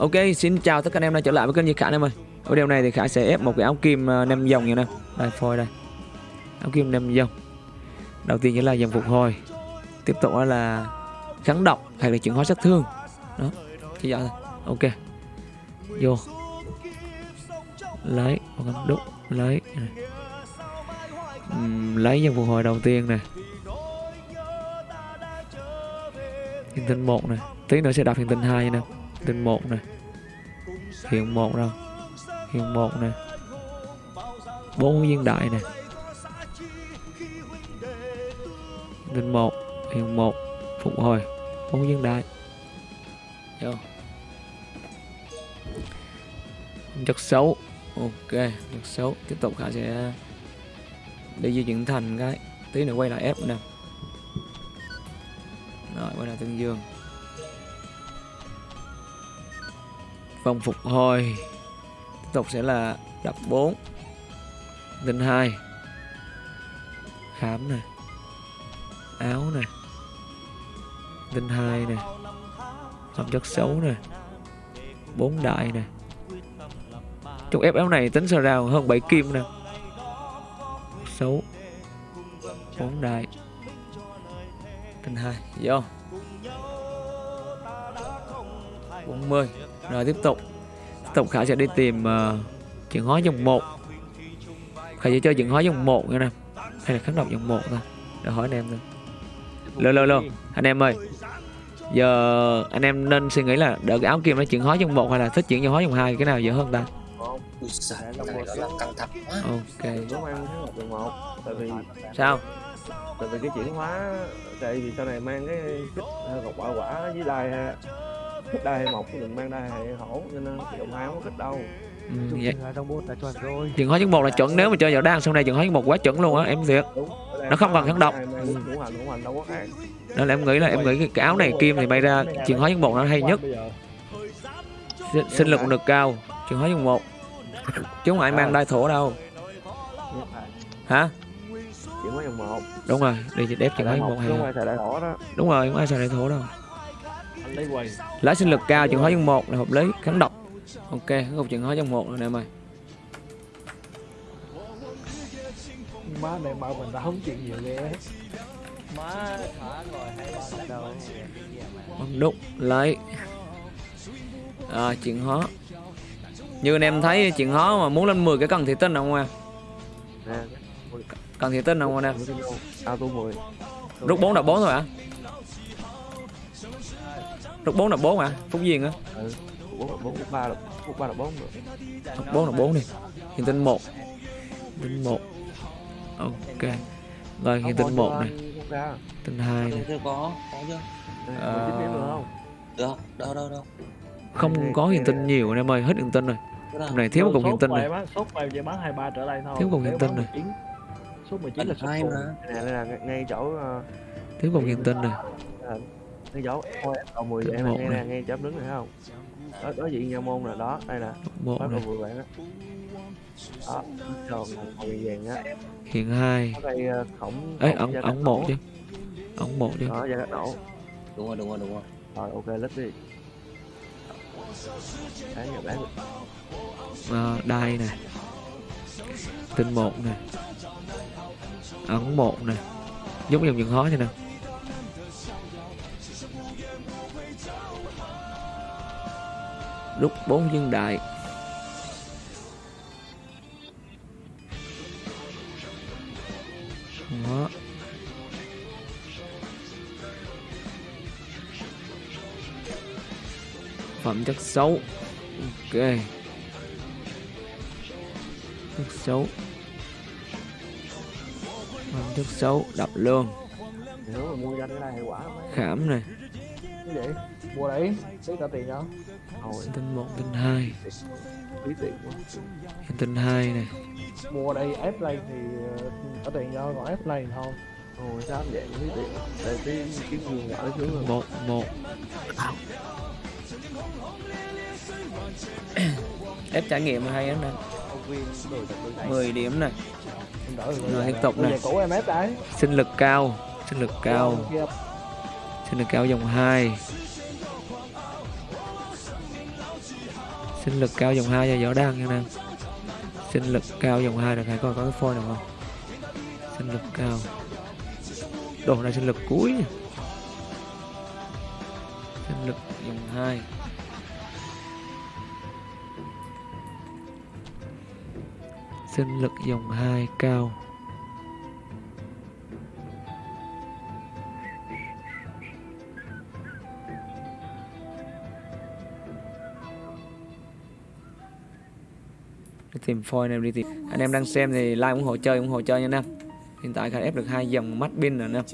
Ok, xin chào tất cả anh em đã trở lại với kênh Như Khả anh em ơi. Ở video này thì Khả sẽ ép một cái áo kim à, nem dòng như này. Đây phôi đây. Áo kim nem dòng. Đầu tiên chính là dòng phục hồi. Tiếp tục là kháng độc hay là chuyển hóa sát thương. Đó, chỉ vậy thôi. Ok. Vô. Lấy, đúc, lấy. Uhm, lấy dòng phục hồi đầu tiên này. Hiện tinh một này, tí nữa sẽ đọc hiện tinh hai nè tinh một này. Hiện một đâu? Hiện một này. Bốn viên đại này. Tinh một hiện một phục hồi. Bốn viên đại vô. Chất xấu. Ok, chất xấu. Tiếp tục khả sẽ đi di chuyển thành cái. Tí nữa quay lại ép nè. Rồi, quay lại tương dương. Vòng phục hồi tiếp tục sẽ là đập 4 linh 2 khám này áo này linh 2 này phẩm chất xấu này bốn đại này trong ép áo này tính sờ rào hơn 7 kim nè. Xấu, bốn đại, linh 2 vô. 40 rồi tiếp tục. Tiếp tục khả sẽ đi tìm uh, chuyển hóa dòng 1 khả sẽ chơi chuyển hóa dòng 1 nha nè. Hay là kháng độc dòng 1 thôi. Để hỏi anh em thôi. Lơ lơ lơ anh em ơi. Giờ anh em nên suy nghĩ là đợi cái áo kim nó chuyển hóa dòng 1 hay là thích chuyển hóa dòng 2 cái nào dễ hơn ta? Ok. Sao? Tại vì cái chuyển hóa tại vì sau này mang cái kích ờ, ngọc quả quả với đai ha đai hay một cái đừng mang đai hay hổ cho nên dòng hai không có kích đâu. Ừ, vậy. là trong bốt đã chuẩn rồi. Chuyển hóa dòng 1 là chuẩn nếu mà chơi vào đang sau này chuyển hóa dòng 1 quá chuẩn luôn á em đúng Nó không cần kháng độc. khác. Nên là em nghĩ là em nghĩ cái áo này kim thì may ra chuyển hóa dòng 1 nó hay nhất. Sinh, lực cũng được cao chuyển hóa dòng 1 chứ không ai mang đai thổ đâu. Hả? Chuyển hóa dòng một đúng rồi đi chỉ đép chuyển hóa dòng một 1 chứ hay là đó. Đúng rồi không ai xài đai thổ đâu lá sinh lực cao chuyển hóa dòng 1 là hợp lý kháng độc. Ok không chuyển hóa dòng 1 rồi nè em ơi má này mà mình đã không chuyện nhiều ghê má thả rồi hay đâu Bấm đúc lấy. À, chuyển hóa. Như anh em thấy chuyển hóa mà muốn lên 10 cái cần thị tinh không em nè. Cần thị tinh không anh em auto 10 rút 4 đập 4 thôi hả rút 4 đập 4 hả? Phúc duyên á? Ừ bốn bốn ba là bốn ba là bốn nữa Đập 4 đập 4 đi. Hiện tinh 1 tinh 1 ok. Rồi hiện tinh 1 này. Tinh 2 này. Chưa có, có chưa? Ờ. được không? Được, đâu đâu đâu. Không có hiện tinh nhiều anh em ơi. Hết hiện tinh rồi? Hôm này thiếu một cục hiện tinh này sốt bài chỉ bán 23 trở lại thôi. Thiếu cục hiện tinh này. số 19 là mà. Này đây là ngay- chỗ ờ, thiếu một hiện tinh này ngay chỗ thôi cầu mười vậy Được nè. này. nè chỗ em đứng này thấy không? Đó đó diện nha môn là đó đây nè. Này đầu vừa bạn á. Đó tròn màu vàng á. Hiện 2 ở đây ờ, khổng ấy ống ống một chứ ống một chứ đó gia cắt nổ Đúng rồi, đúng rồi, đúng rồi. Rồi ok lít đi. Bán rồi bán à, đai này tinh một này ấn một này giống dòng những hóa như nè rút bốn viên đại đó. Phẩm chất xấu. Ok. Chất xấu. Phẩm chất xấu đập luôn nếu mà mua danh cái này hiệu quả không ấy? Khảm này. Cái gì? Mua đấy. Lấy cả tiền đó thôi tinh một tinh hai. Phí tiền quá tinh hai này mua đây ép lên thì ờ, có tiền cho còn ép lên thôi. Thôi sao vậy? Phí tiền để tí kiếm người gỡ xuống rồi. Một một. Ép trải nghiệm hay lắm nè. Công viên đổi tập đổi 10 điểm này rồi tiếp tục đấy sinh lực cao sinh lực cao. Sinh lực cao dòng 2 sinh lực cao dòng 2 cho võ đăng nha nam sinh lực cao dòng 2 được hãy coi có cái phôi nào không? Sinh lực cao. Đồ, này sinh lực cuối. Nha. sinh lực dòng 2 sinh lực dòng 2 cao. Tìm phôi anh em đi tìm. Anh em đang xem thì like ủng hộ, chơi ủng hộ, chơi nha anh em hiện tại khai ép được hai dòng mắt pin rồi anh em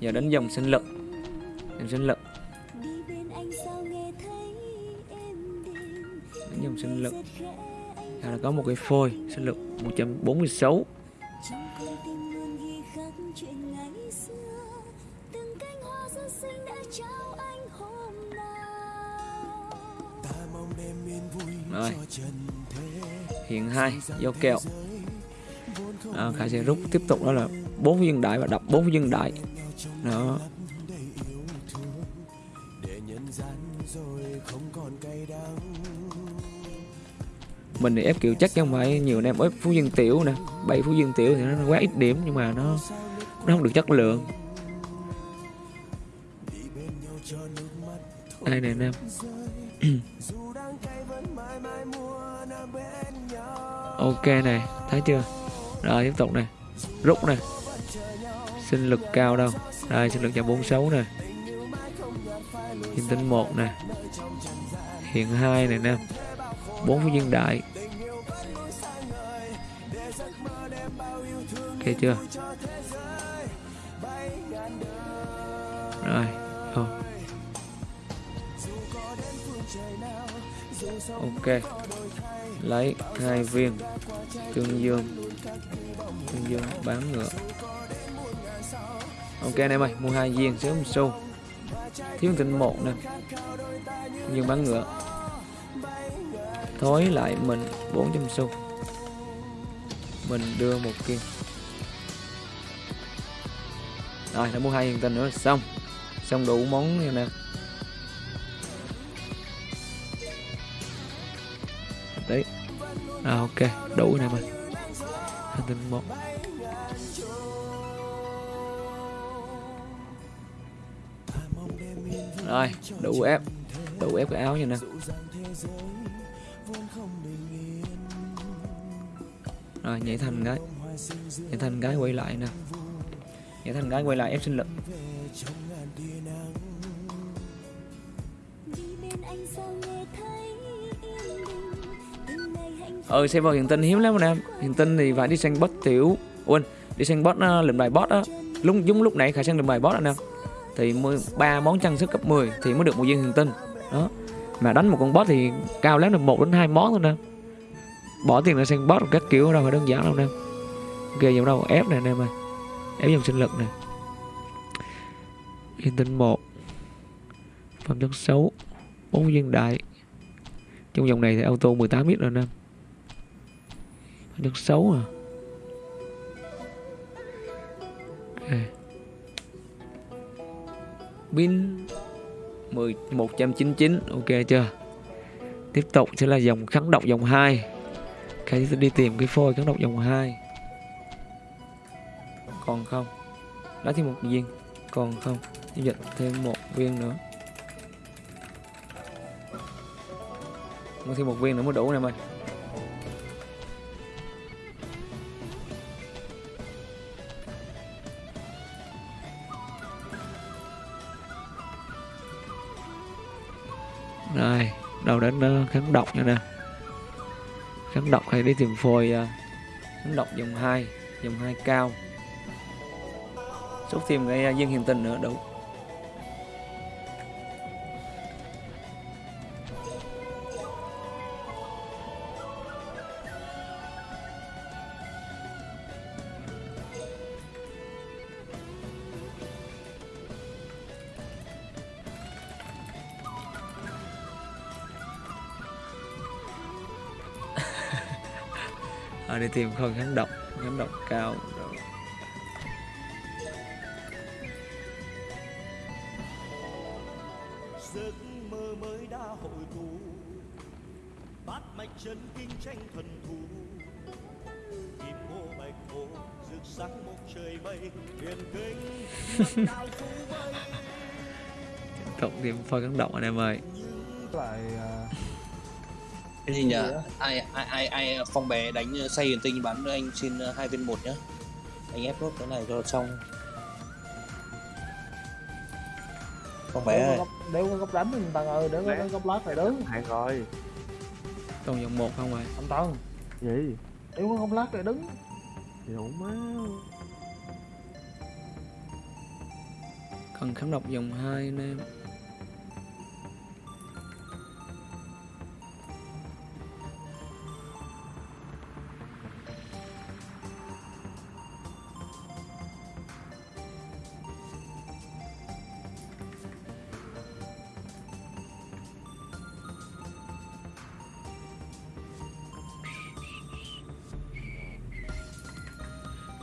giờ đến dòng sinh lực. Em sinh lực. Đến dòng sinh lực. Là có một cái phôi sinh lực 146 rồi hiện hai vô kèo à, khải sẽ rút tiếp tục đó là bốn viên đại và đập bốn viên đại. Đó. Mình thì ép kiểu chắc chứ không phải nhiều anh em ép phú dân tiểu nè. Bảy phú dân tiểu thì nó quá ít điểm nhưng mà nó nó không được chất lượng. Đây này em ok này, thấy chưa? Rồi, tiếp tục này. Rút này. Sinh lực cao đâu. Đây sinh lực cho 46 này. Hiện tinh một này. Hiện hai này nè. Bốn viên đại. Ok chưa? Rồi. Ok. Lấy hai viên tương dương. Tương dương bán ngựa. Ok anh em ơi, mua hai viên sớm một xu. Thiếu tinh một nè. Dương bán ngựa. Thối lại mình 400 xu. Mình đưa một kim rồi, đã mua hai hiện tinh nữa là xong. Xong đủ món nè. À ok. Đủ này mà hành tinh một. Rồi, đủ ép. Đủ ép cái áo nha nè. Rồi, nhảy thành gái nhảy thành gái quay lại nè. Nhảy thành gái quay lại ép sinh lực ừ server hiện tinh hiếm lắm anh em hiện tinh thì phải đi sang bot tiểu. Quên đi sang bot ờ, uh, lượm bài bot á. Lúc giống lúc nãy khả sang lượm bài bot anh em thì ba món trang sức cấp 10 thì mới được một viên hiện tinh. Đó. Mà đánh một con boss thì cao lắm được một đến hai món thôi nè. Bỏ tiền ra sang boss các kiểu đâu phải đơn giản đâu nè. Ghê dòng đâu ép này anh em ơi. Ép dòng sinh lực này hiện tinh một phẩm chất xấu bốn viên đại. Trong dòng này thì auto 18 ít rồi nè. em được xấu à? Okay. pin 10 199 ok chưa? Tiếp tục sẽ là dòng kháng độc dòng 2 cái okay, đi tìm cái phôi kháng độc dòng 2 còn không? Lấy thêm một viên. Còn không? Giao dịch thêm một viên nữa. Mua thêm một viên nữa mới đủ nè mày. Kháng độc nha nè. Kháng độc hay đi tìm phôi à, Kháng độc dòng 2 Dòng 2 cao. Xúc thêm cái à, viên hiền tình nữa đủ đi tìm khôi kháng độc kháng độc cao. Rồi. giấc mơ mới đã hội tụ bát mạch chân kinh tranh thần thù. Kim ô bạch hồ rực sáng một trời mây huyền kinh cộng thêm phôi kháng độc anh em ơi. Lại cái gì nhỉ? Ai ai ai ai phong bé đánh ờ, say huyền tinh bắn anh xin ờ, hai viên một nhá. Anh ép nốt cái này cho xong. Phong bé đéo có ơi. góc đéo có góc đánh anh Tân ơi đéo có góc lát này đứng. Hạn rồi. Còn dòng một không rồi. Anh Tân Gì? Đéo có góc lát này đứng. Gì đủ má cần kháng độc dòng hai anh em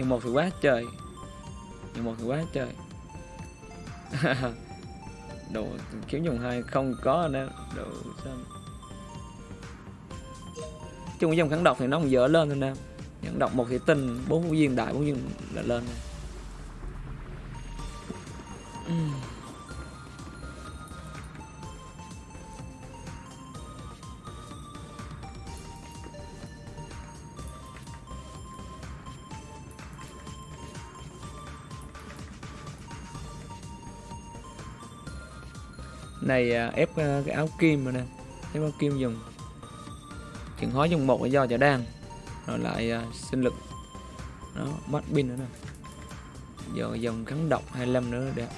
nhưng một thì quá trời. Nhưng một thì quá trời. Đồ, kiếm dòng hai không có nữa đồ xong chung với dòng kháng độc thì nó còn dở lên thôi nè kháng độc một thì tinh, bốn viên đại bốn viên là lên. rồi. Này à, ép à, cái áo kim rồi nè. Ép áo kim dùng. Chuyển hóa dùng một do chả đan. Rồi lại à, sinh lực. Nó mất pin nữa nè. Giờ dòng kháng độc 25 nữa đẹp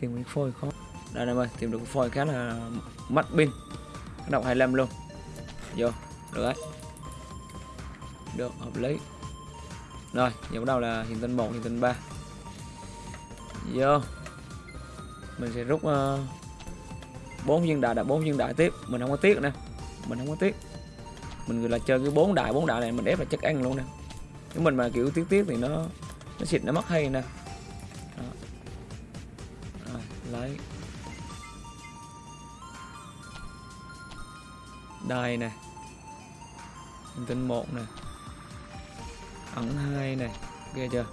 tìm cái phôi khó. Đây em ơi, tìm được phôi khá là mất pin. Kháng độc 25 luôn. Vô, được đấy. Được, hợp lý rồi giờ bắt đầu là hiện tinh 1, hiện tinh 3 Vô. Mình sẽ rút ờ, uh, 4 viên đại, đại 4 viên đại tiếp. Mình không có tiếc nè. Mình không có tiếc. Mình là chơi cái 4 đại, 4 đại này mình ép là chắc ăn luôn nè. Nếu mình mà kiểu tiếc tiếc thì nó Nó xịt nó mất hay nè. Đó. Rồi, lấy. Đây nè. Hình tinh 1 nè ẩn hai này. Ghê chưa?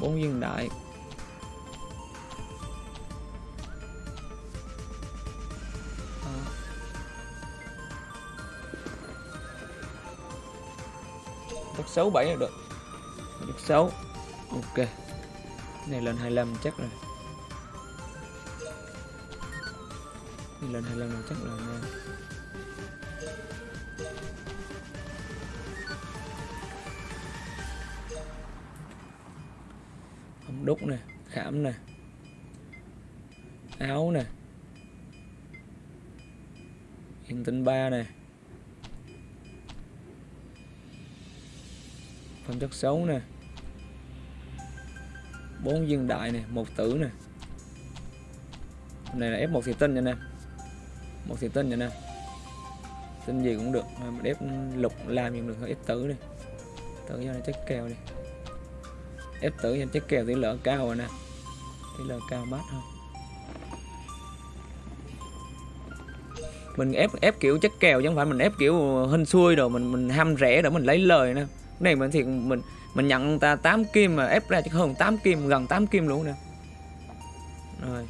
Bốn viên đại. Đó. Đất xấu 7 là được. Được xấu Ok. Cái này lên 25 chắc rồi. Này lên 25 chắc là đúc nè, khảm nè, áo nè, hiện tinh ba nè phẩm chất xấu nè, bốn viên đại nè, một tử nè. Này là ép một thì tinh nha nè, một thì tinh nha nè. Tinh gì cũng được, mà ép lục làm gì cũng được, ép tử đi. Tử cho nó chắc kèo đi ép tử cho chắc kèo tỷ lệ cao rồi nè. Tỷ lệ cao mát hơn. Mình ép ép kiểu chất kèo chứ không phải mình ép kiểu hên xuôi rồi mình mình ham rẻ để mình lấy lời nè. Cái này mình thì mình mình nhận người ta 8 kim mà ép ra chắc hơn 8 kim, gần 8 kim luôn nè. Rồi.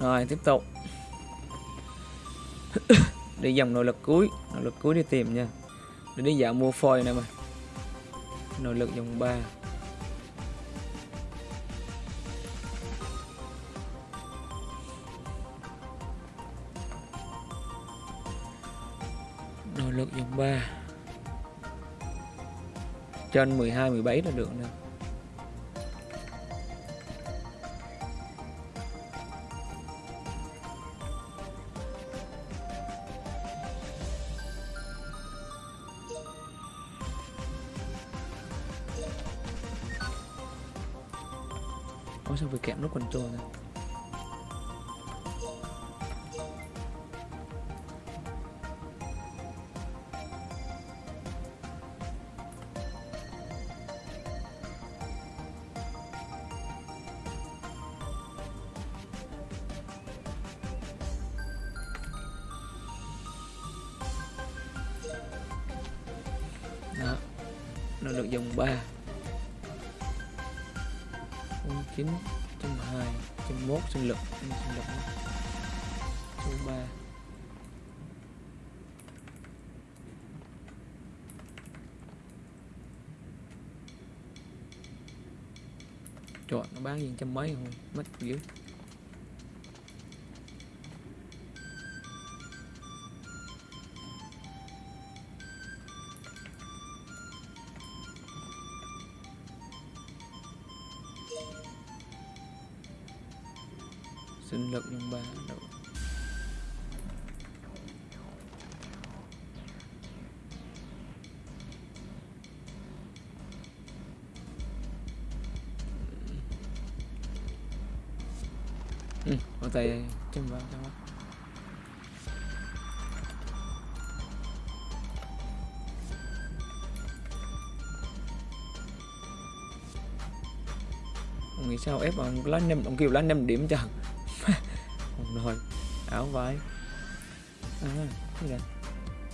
Rồi, tiếp tục đi dòng nội lực cuối. Nội lực cuối đi tìm nha. Để đi dạo mua phôi nè mà nội lực dòng 3 nội lực dòng 3 trên 12 17 là được nè. Nó được dòng 3 09 trăm hai trăm mốt sinh lực sinh lực số 3 chọn, nó bán gì trăm mấy không? Mất dữ. Sinh lực nhân ba đâu ừ, ở tay chân vào trong không? Nghĩ sao ép ông lá năm ông kêu lá năm điểm chẳng?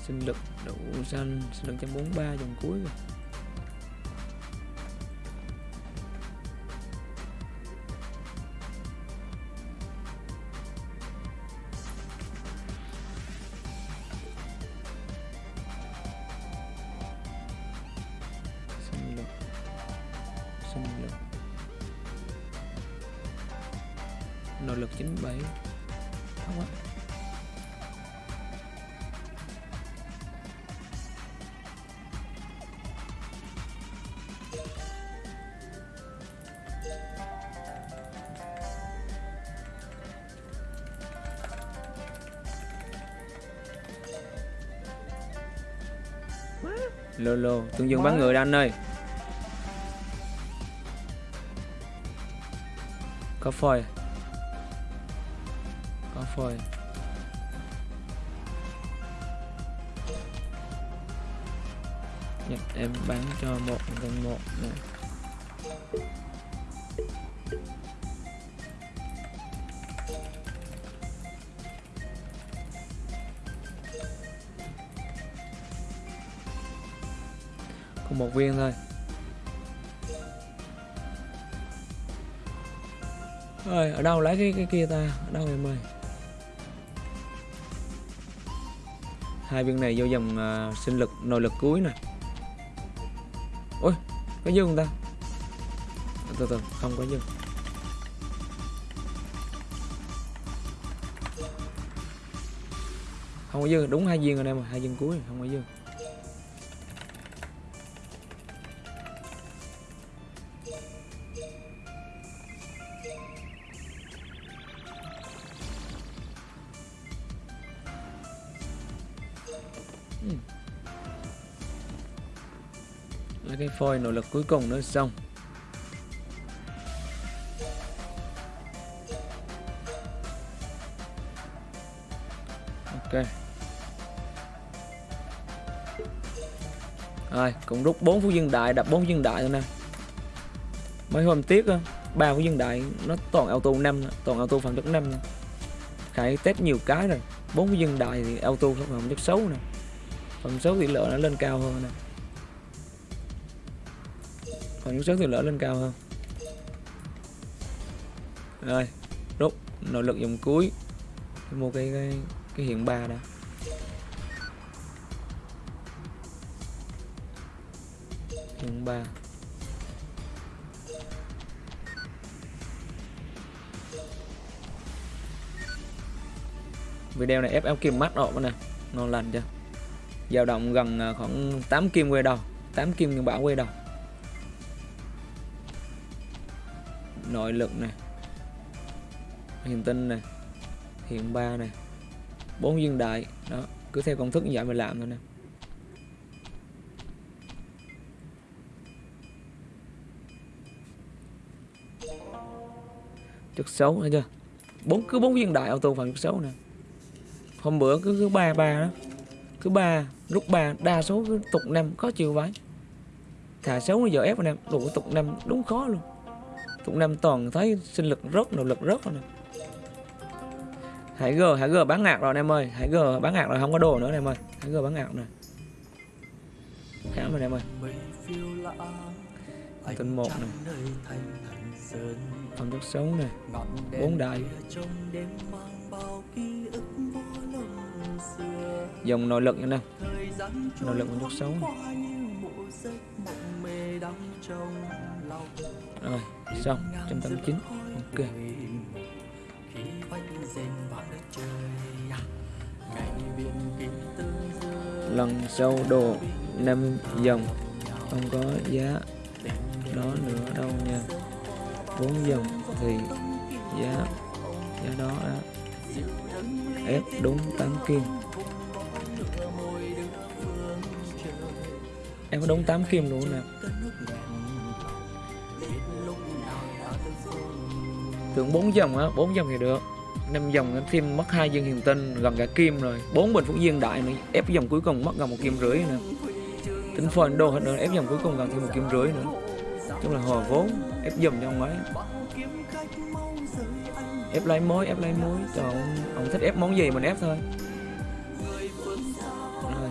Sinh lực đủ xanh sinh lực trăm bốn ba dòng cuối rồi. Lô lô tương dương bán người đó anh ơi. Có phôi. Có phôi. Dạ, em bán cho một gần một nè một viên thôi. Ơi ở đâu lấy cái cái kia ta? Ở đâu em ơi hai viên này vô dòng uh, sinh lực nội lực cuối nè. Ôi có dư không ta? Từ từ không có dư không có dư đúng hai viên rồi em ơi hai viên cuối không có dư phôi nỗ lực cuối cùng nữa xong. Ok. Rồi, cũng rút 4 phú dân đại đập 4 phú dân đại thôi nè. Mấy hôm tiếc á, ba phú dân đại nó toàn auto 5 toàn auto phạm chất 5 khải test nhiều cái rồi 4 phú dân đại thì auto phạm chất xấu nè. Phạm xấu tỷ lệ nó lên cao hơn nè còn những số thì lỡ lên cao hơn. Rồi rút nội lực dòng cuối. Mua cái cái, cái hiện ba đã. Hiện ba. Video này ép áo kim mắt độ nè ngon lành chưa? Dao động gần à, khoảng 8 kim quay đầu 8 kim nhưng bảo quay đầu. Nội lực này hiện tinh này hiện ba này bốn dương đại. Đó, cứ theo công thức như vậy mà làm thôi nè. Chất xấu thấy chưa? Bốn, cứ bốn viên đại auto phần chất xấu nè. Hôm bữa cứ cứ ba ba đó. Cứ ba lúc ba, đa số cứ tục năm có chiều vái Thà xấu giờ ép anh em đủ tục năm, đúng khó luôn cũng năm toàn thấy sinh lực rất nỗ lực rất rồi nè. Hãy g hãy g bán ngạc rồi anh em ơi. Hãy g bán ngạc rồi, không có đồ nữa anh em ơi. Hãy g bán ngạc nè. Khá rồi em ơi. Tuần một này Phòng chất sống này bốn đại dòng nội lực nha nè nội lực phong chất sống rồi, xong 189 ok. Lần sau đồ năm dòng, không có giá đó nữa đâu nha. Bốn dòng thì giá giá đó á. Ép đúng 8 kim. Em có đúng 8 kim luôn nè. Tưởng 4 dòng á 4 dòng thì được. 5 dòng nó thêm mất hai viên hiền tinh gần cả kim rồi. Bốn bình phúc viên đại nữa ép dòng cuối cùng mất gần một kim rưỡi nữa. Tính phần đô hết nữa ép dòng cuối cùng gần thêm một kim rưỡi nữa. Chung là hòa vốn ép dòng cho ông ấy. Ép lấy mối ép lấy mối. Cho ông, ông thích ép món gì mình ép thôi. Rồi.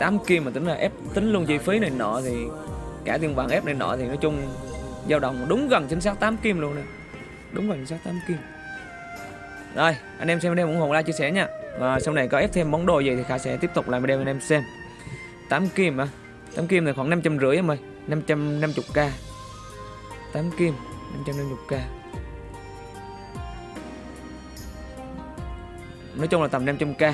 8 kim mà tính là ép tính luôn chi phí này nọ thì cả tiền vàng ép này nọ thì nói chung dao động đúng gần chính xác 8 kim luôn nè. Đúng gần chính xác 8 kim. Rồi, anh em xem video ủng hộ like chia sẻ nha. Và sau này có ép thêm món đồ gì thì Khả sẽ tiếp tục làm video anh em xem. 8 kim à? 8 kim thì khoảng 500 rưỡi em ơi. 550k. 8 kim 550k Nói chung là tầm 500k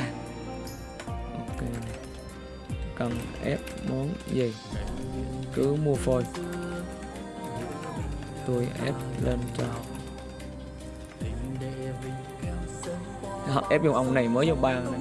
Cần ép món gì? Cứ mua phôi. Tôi ép lên cho Họ. Ép dùng ông này mới vô ba này.